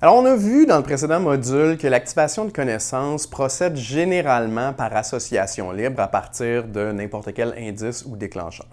Alors, on a vu dans le précédent module que l'activation de connaissances procède généralement par association libre à partir de n'importe quel indice ou déclencheur.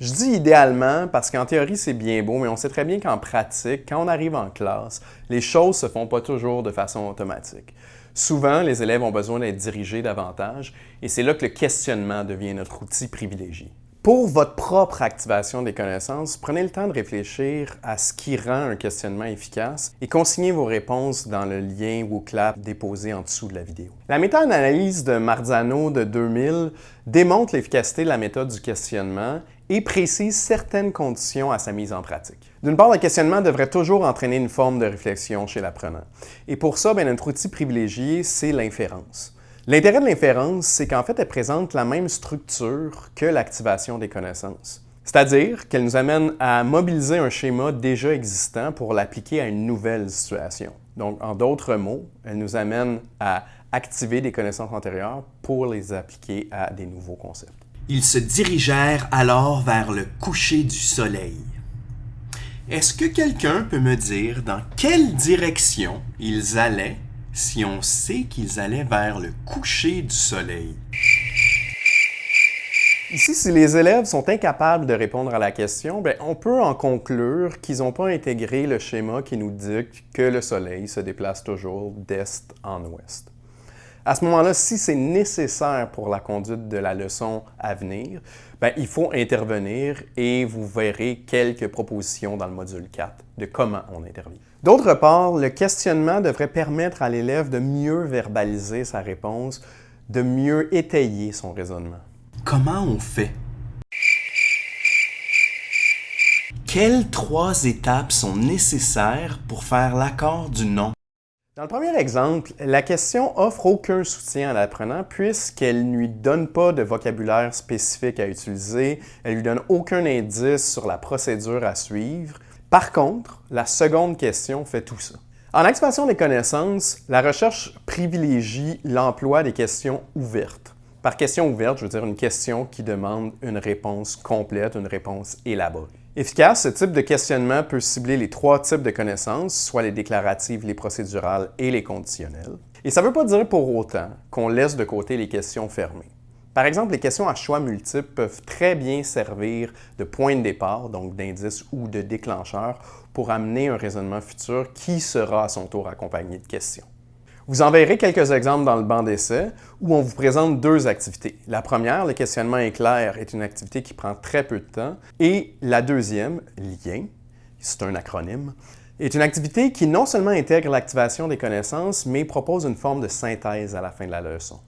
Je dis idéalement parce qu'en théorie, c'est bien beau, mais on sait très bien qu'en pratique, quand on arrive en classe, les choses ne se font pas toujours de façon automatique. Souvent, les élèves ont besoin d'être dirigés davantage et c'est là que le questionnement devient notre outil privilégié. Pour votre propre activation des connaissances, prenez le temps de réfléchir à ce qui rend un questionnement efficace et consignez vos réponses dans le lien ou clap déposé en dessous de la vidéo. La méta-analyse de Marzano de 2000 démontre l'efficacité de la méthode du questionnement et précise certaines conditions à sa mise en pratique. D'une part, le questionnement devrait toujours entraîner une forme de réflexion chez l'apprenant. Et pour ça, bien, notre outil privilégié, c'est l'inférence. L'intérêt de l'inférence, c'est qu'en fait, elle présente la même structure que l'activation des connaissances. C'est-à-dire qu'elle nous amène à mobiliser un schéma déjà existant pour l'appliquer à une nouvelle situation. Donc, en d'autres mots, elle nous amène à activer des connaissances antérieures pour les appliquer à des nouveaux concepts. Ils se dirigèrent alors vers le coucher du soleil. Est-ce que quelqu'un peut me dire dans quelle direction ils allaient si on sait qu'ils allaient vers le coucher du soleil? Ici, si les élèves sont incapables de répondre à la question, bien, on peut en conclure qu'ils n'ont pas intégré le schéma qui nous dit que le soleil se déplace toujours d'est en ouest. À ce moment-là, si c'est nécessaire pour la conduite de la leçon à venir, bien, il faut intervenir et vous verrez quelques propositions dans le module 4 de comment on intervient. D'autre part, le questionnement devrait permettre à l'élève de mieux verbaliser sa réponse, de mieux étayer son raisonnement. Comment on fait? Quelles trois étapes sont nécessaires pour faire l'accord du non? Dans le premier exemple, la question offre aucun soutien à l'apprenant puisqu'elle ne lui donne pas de vocabulaire spécifique à utiliser, elle lui donne aucun indice sur la procédure à suivre, par contre, la seconde question fait tout ça. En activation des connaissances, la recherche privilégie l'emploi des questions ouvertes. Par question ouverte, je veux dire une question qui demande une réponse complète, une réponse élaborée. Efficace, ce type de questionnement peut cibler les trois types de connaissances, soit les déclaratives, les procédurales et les conditionnelles. Et ça ne veut pas dire pour autant qu'on laisse de côté les questions fermées. Par exemple, les questions à choix multiples peuvent très bien servir de point de départ, donc d'indice ou de déclencheur, pour amener un raisonnement futur qui sera à son tour accompagné de questions. Vous en verrez quelques exemples dans le banc d'essai où on vous présente deux activités. La première, le questionnement éclair, est une activité qui prend très peu de temps. Et la deuxième, lien, c'est un acronyme, est une activité qui non seulement intègre l'activation des connaissances, mais propose une forme de synthèse à la fin de la leçon.